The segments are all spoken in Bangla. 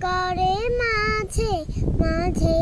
করে মাঝে মাঝে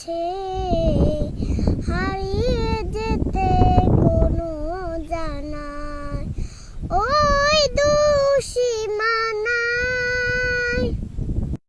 take.